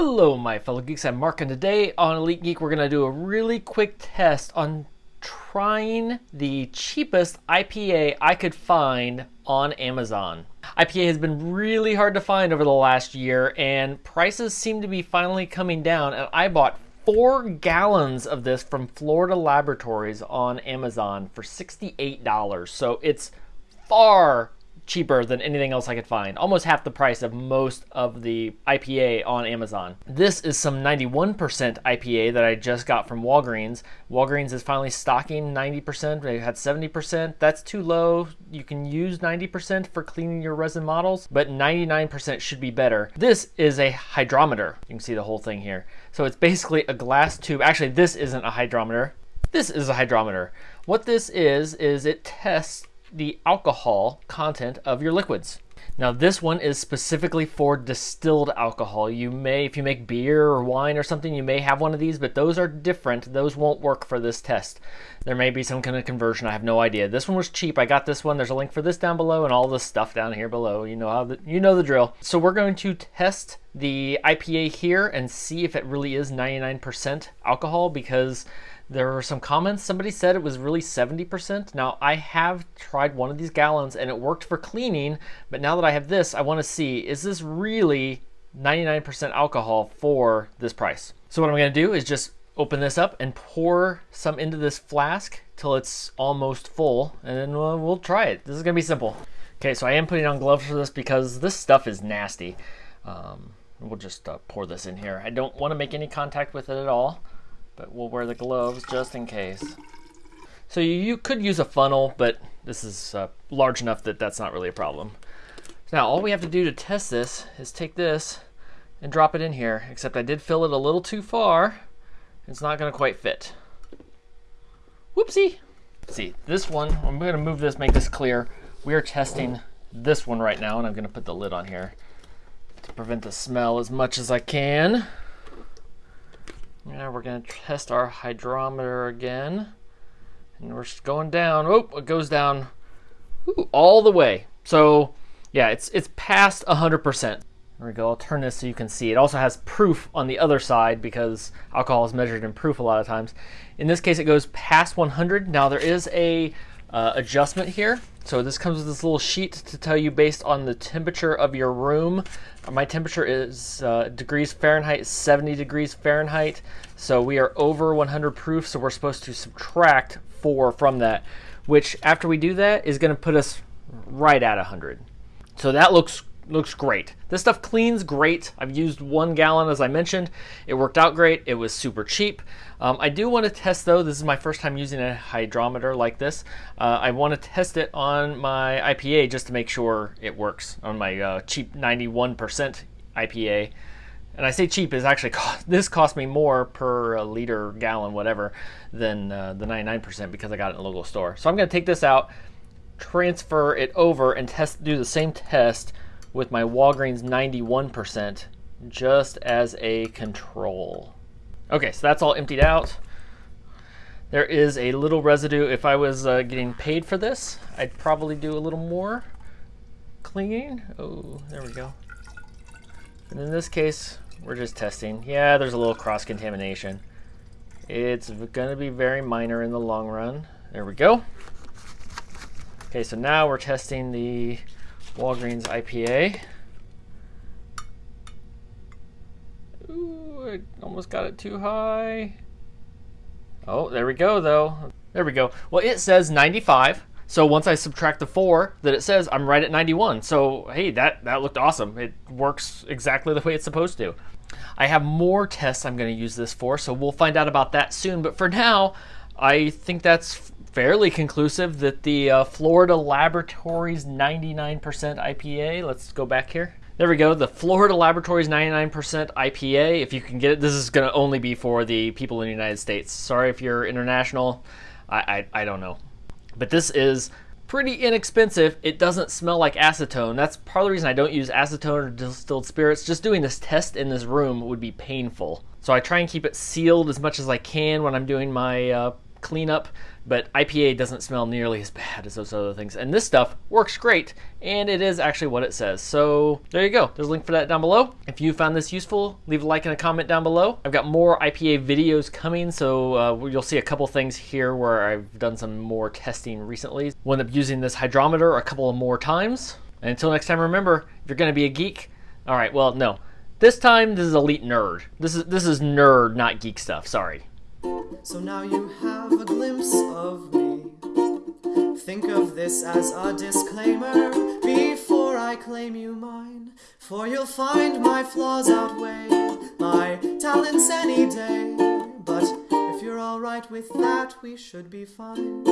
Hello, my fellow geeks. I'm Mark, and today on Elite Geek, we're going to do a really quick test on trying the cheapest IPA I could find on Amazon. IPA has been really hard to find over the last year, and prices seem to be finally coming down. And I bought four gallons of this from Florida Laboratories on Amazon for $68. So it's far cheaper than anything else I could find. Almost half the price of most of the IPA on Amazon. This is some 91% IPA that I just got from Walgreens. Walgreens is finally stocking 90%. They had 70%. That's too low. You can use 90% for cleaning your resin models, but 99% should be better. This is a hydrometer. You can see the whole thing here. So it's basically a glass tube. Actually, this isn't a hydrometer. This is a hydrometer. What this is, is it tests the alcohol content of your liquids. Now this one is specifically for distilled alcohol. You may, if you make beer or wine or something, you may have one of these, but those are different. Those won't work for this test. There may be some kind of conversion. I have no idea. This one was cheap. I got this one. There's a link for this down below and all the stuff down here below. You know how the, you know the drill. So we're going to test the IPA here and see if it really is 99% alcohol because there were some comments. Somebody said it was really 70%. Now, I have tried one of these gallons and it worked for cleaning, but now that I have this, I want to see is this really 99% alcohol for this price? So, what I'm going to do is just open this up and pour some into this flask till it's almost full, and then we'll, we'll try it. This is going to be simple. Okay, so I am putting on gloves for this because this stuff is nasty. Um, we'll just uh, pour this in here. I don't want to make any contact with it at all but we'll wear the gloves just in case. So you, could use a funnel, but this is uh, large enough that that's not really a problem. Now all we have to do to test this is take this and drop it in here, except I did fill it a little too far. It's not gonna quite fit. Whoopsie. see, this one, I'm gonna move this, make this clear. We are testing this one right now, and I'm gonna put the lid on here to prevent the smell as much as I can. Now we're going to test our hydrometer again. And we're going down. Oh, it goes down ooh, all the way. So yeah, it's it's past 100%. There we go. I'll turn this so you can see. It also has proof on the other side because alcohol is measured in proof a lot of times. In this case, it goes past 100. Now there is a uh, adjustment here. So this comes with this little sheet to tell you based on the temperature of your room. My temperature is uh, degrees Fahrenheit, 70 degrees Fahrenheit. So we are over 100 proof, so we're supposed to subtract 4 from that, which after we do that is going to put us right at 100. So that looks looks great. This stuff cleans great. I've used one gallon as I mentioned. It worked out great. It was super cheap. Um, I do want to test though, this is my first time using a hydrometer like this. Uh, I want to test it on my IPA just to make sure it works on my uh, cheap 91% IPA. And I say cheap is actually cost, this cost me more per liter, gallon, whatever, than uh, the 99% because I got it in a local store. So I'm going to take this out, transfer it over, and test do the same test with my Walgreens 91% just as a control. Okay, so that's all emptied out. There is a little residue. If I was uh, getting paid for this, I'd probably do a little more cleaning. Oh, there we go. And in this case, we're just testing. Yeah, there's a little cross-contamination. It's going to be very minor in the long run. There we go. Okay, so now we're testing the Walgreens IPA. Ooh, I almost got it too high. Oh, there we go, though. There we go. Well, it says 95. So once I subtract the four that it says, I'm right at 91. So hey, that, that looked awesome. It works exactly the way it's supposed to. I have more tests I'm going to use this for, so we'll find out about that soon. But for now, I think that's fairly conclusive that the uh, Florida Laboratories 99% IPA, let's go back here. There we go, the Florida Laboratories 99% IPA. If you can get it, this is going to only be for the people in the United States. Sorry if you're international, I, I, I don't know. But this is pretty inexpensive. It doesn't smell like acetone. That's part of the reason I don't use acetone or distilled spirits. Just doing this test in this room would be painful. So I try and keep it sealed as much as I can when I'm doing my uh, cleanup, but IPA doesn't smell nearly as bad as those other things. And this stuff works great, and it is actually what it says. So there you go. There's a link for that down below. If you found this useful, leave a like and a comment down below. I've got more IPA videos coming, so uh, you'll see a couple things here where I've done some more testing recently. We'll up using this hydrometer a couple of more times. And until next time, remember, if you're going to be a geek, all right, well, no. This time, this is elite nerd. This is this is nerd, not geek stuff. Sorry. So now you have a glimpse of me. Think of this as a disclaimer before I claim you mine. For you'll find my flaws outweigh my talents any day. But if you're alright with that, we should be fine.